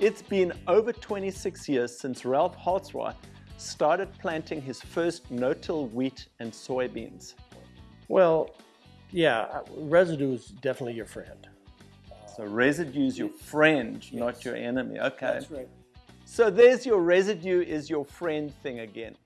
It's been over 26 years since Ralph Holzwarth started planting his first no-till wheat and soybeans. Well, yeah, residue is definitely your friend. So residue is your friend, yes. not your enemy. Okay. That's right. So there's your residue is your friend thing again.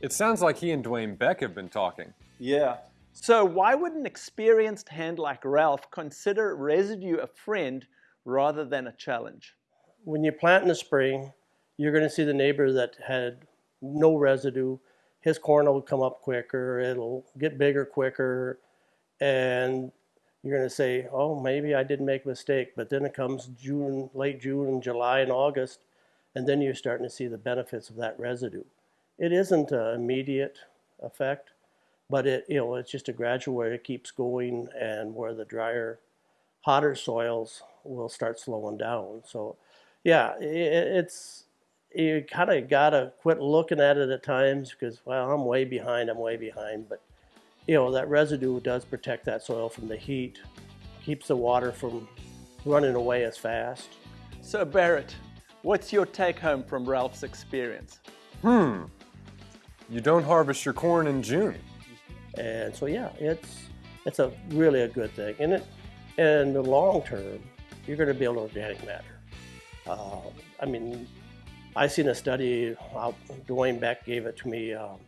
It sounds like he and Dwayne Beck have been talking. Yeah. So why would an experienced hand like Ralph consider residue a friend rather than a challenge? When you plant in the spring, you're going to see the neighbor that had no residue. His corn will come up quicker, it'll get bigger quicker, and you're going to say, oh, maybe I didn't make a mistake. But then it comes June, late June and July and August, and then you're starting to see the benefits of that residue. It isn't an immediate effect, but it you know it's just a gradual where it keeps going and where the drier, hotter soils will start slowing down. So, yeah, it's you kind of gotta quit looking at it at times because well I'm way behind, I'm way behind, but you know that residue does protect that soil from the heat, keeps the water from running away as fast. So Barrett, what's your take home from Ralph's experience? Hmm. You don't harvest your corn in June. And so yeah, it's it's a really a good thing. And it in the long term, you're going to build organic matter. Uh, I mean, I seen a study. Uh, Dwayne Beck gave it to me. Um,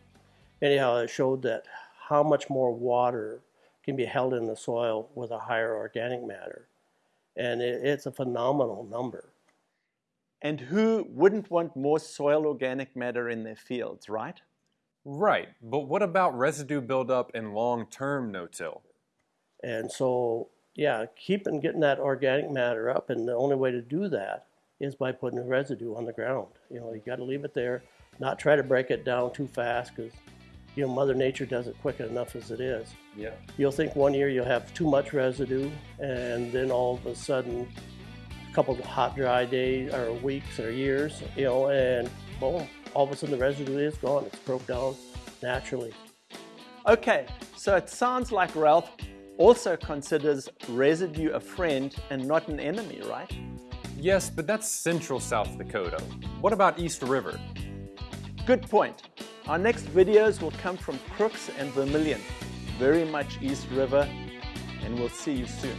anyhow, it showed that how much more water can be held in the soil with a higher organic matter, and it, it's a phenomenal number. And who wouldn't want more soil organic matter in their fields, right? Right, but what about residue buildup in long-term no-till? And so, yeah, keeping getting that organic matter up, and the only way to do that is by putting the residue on the ground. You know, you got to leave it there, not try to break it down too fast because, you know, Mother Nature does it quick enough as it is. Yeah. You'll think one year you'll have too much residue, and then all of a sudden, a couple of hot, dry days or weeks or years, you know, and boom, all of a sudden the residue is gone. It's broke down naturally. Okay, so it sounds like Ralph also considers residue a friend and not an enemy, right? Yes, but that's central South Dakota. What about East River? Good point. Our next videos will come from Crooks and Vermillion, very much East River, and we'll see you soon.